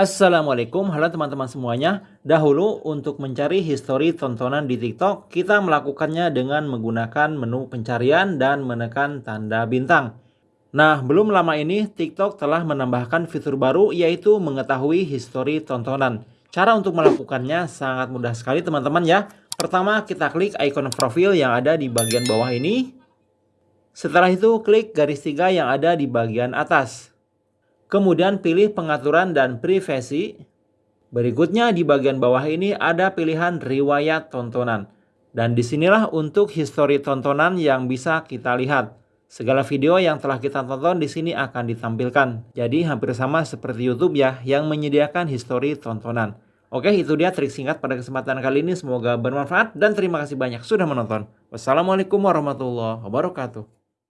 Assalamualaikum, halo teman-teman semuanya. Dahulu untuk mencari histori tontonan di TikTok, kita melakukannya dengan menggunakan menu pencarian dan menekan tanda bintang. Nah, belum lama ini TikTok telah menambahkan fitur baru yaitu mengetahui histori tontonan. Cara untuk melakukannya sangat mudah sekali teman-teman ya. Pertama, kita klik icon profil yang ada di bagian bawah ini. Setelah itu, klik garis tiga yang ada di bagian atas. Kemudian pilih pengaturan dan privasi. Berikutnya di bagian bawah ini ada pilihan riwayat tontonan. Dan di sinilah untuk histori tontonan yang bisa kita lihat. Segala video yang telah kita tonton di sini akan ditampilkan. Jadi hampir sama seperti YouTube ya yang menyediakan histori tontonan. Oke itu dia trik singkat pada kesempatan kali ini. Semoga bermanfaat dan terima kasih banyak sudah menonton. Wassalamualaikum warahmatullahi wabarakatuh.